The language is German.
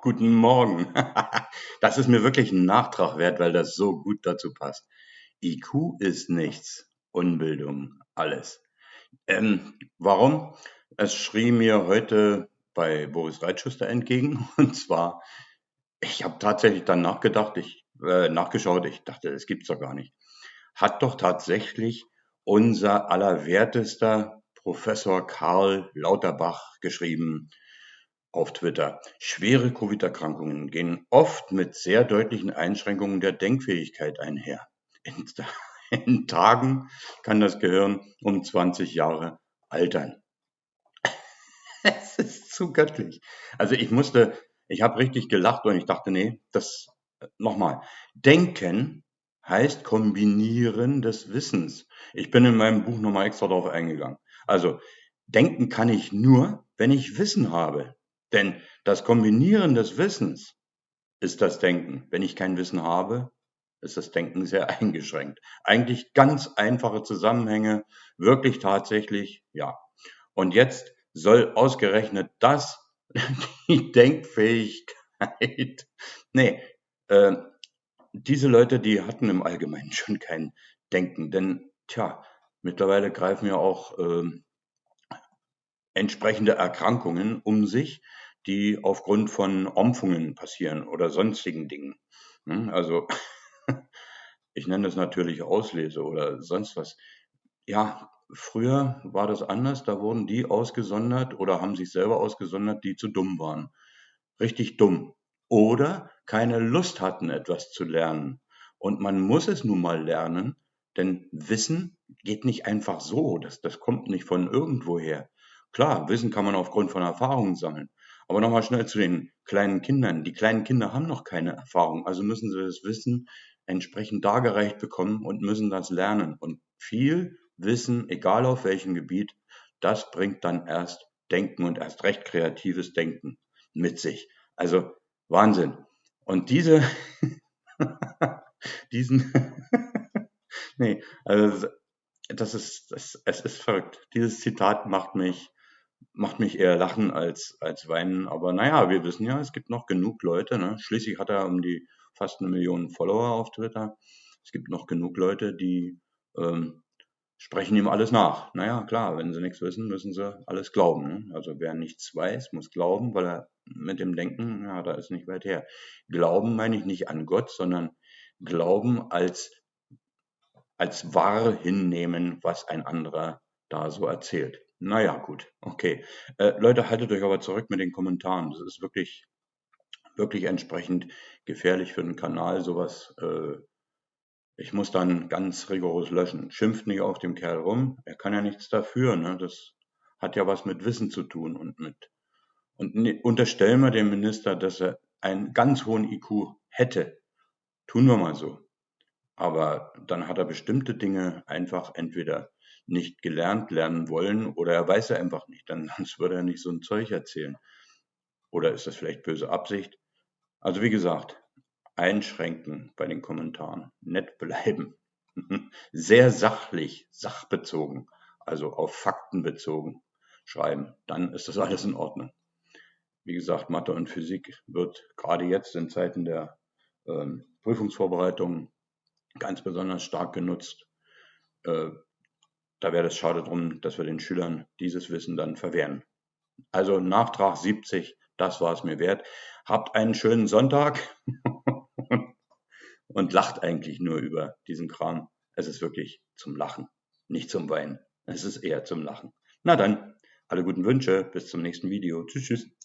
Guten Morgen. Das ist mir wirklich ein Nachtrag wert, weil das so gut dazu passt. IQ ist nichts, Unbildung alles. Ähm, warum? Es schrie mir heute bei Boris Reitschuster entgegen. Und zwar, ich habe tatsächlich dann nachgedacht, ich äh, nachgeschaut, ich dachte, das gibt's doch gar nicht. Hat doch tatsächlich unser allerwertester Professor Karl Lauterbach geschrieben, auf Twitter. Schwere Covid-Erkrankungen gehen oft mit sehr deutlichen Einschränkungen der Denkfähigkeit einher. In, in Tagen kann das Gehirn um 20 Jahre altern. es ist zu göttlich. Also ich musste, ich habe richtig gelacht und ich dachte, nee, das nochmal. Denken heißt Kombinieren des Wissens. Ich bin in meinem Buch nochmal extra darauf eingegangen. Also denken kann ich nur, wenn ich Wissen habe. Denn das Kombinieren des Wissens ist das Denken. Wenn ich kein Wissen habe, ist das Denken sehr eingeschränkt. Eigentlich ganz einfache Zusammenhänge, wirklich tatsächlich, ja. Und jetzt soll ausgerechnet das die Denkfähigkeit, nee, äh, diese Leute, die hatten im Allgemeinen schon kein Denken, denn, tja, mittlerweile greifen ja auch äh, entsprechende Erkrankungen um sich, die aufgrund von Ompfungen passieren oder sonstigen Dingen. Hm, also ich nenne das natürlich Auslese oder sonst was. Ja, früher war das anders, da wurden die ausgesondert oder haben sich selber ausgesondert, die zu dumm waren. Richtig dumm. Oder keine Lust hatten, etwas zu lernen. Und man muss es nun mal lernen, denn Wissen geht nicht einfach so. Das, das kommt nicht von irgendwoher. Klar, Wissen kann man aufgrund von Erfahrungen sammeln. Aber nochmal schnell zu den kleinen Kindern. Die kleinen Kinder haben noch keine Erfahrung, also müssen sie das Wissen entsprechend dargereicht bekommen und müssen das lernen. Und viel Wissen, egal auf welchem Gebiet, das bringt dann erst Denken und erst recht kreatives Denken mit sich. Also Wahnsinn. Und diese, diesen, nee, also das ist, das, es ist verrückt. Dieses Zitat macht mich macht mich eher lachen als, als weinen. Aber naja, wir wissen ja, es gibt noch genug Leute. Ne? Schließlich hat er um die fast eine Million Follower auf Twitter. Es gibt noch genug Leute, die ähm, sprechen ihm alles nach. Naja, klar, wenn sie nichts wissen, müssen sie alles glauben. Ne? Also wer nichts weiß, muss glauben, weil er mit dem Denken, ja, da ist nicht weit her. Glauben meine ich nicht an Gott, sondern Glauben als, als wahr hinnehmen, was ein anderer da so erzählt. Naja, gut, okay. Äh, Leute, haltet euch aber zurück mit den Kommentaren. Das ist wirklich, wirklich entsprechend gefährlich für den Kanal, sowas. Äh, ich muss dann ganz rigoros löschen. Schimpft nicht auf dem Kerl rum. Er kann ja nichts dafür. Ne? Das hat ja was mit Wissen zu tun und mit. Und ne, unterstellen wir dem Minister, dass er einen ganz hohen IQ hätte. Tun wir mal so. Aber dann hat er bestimmte Dinge einfach entweder nicht gelernt lernen wollen oder er weiß er einfach nicht, dann sonst würde er nicht so ein Zeug erzählen. Oder ist das vielleicht böse Absicht? Also wie gesagt, einschränken bei den Kommentaren, nett bleiben, sehr sachlich, sachbezogen, also auf Fakten bezogen schreiben, dann ist das alles in Ordnung. Wie gesagt, Mathe und Physik wird gerade jetzt in Zeiten der ähm, Prüfungsvorbereitung ganz besonders stark genutzt. Äh, da wäre es schade drum, dass wir den Schülern dieses Wissen dann verwehren. Also Nachtrag 70, das war es mir wert. Habt einen schönen Sonntag und lacht eigentlich nur über diesen Kram. Es ist wirklich zum Lachen, nicht zum Weinen. Es ist eher zum Lachen. Na dann, alle guten Wünsche, bis zum nächsten Video. Tschüss, tschüss.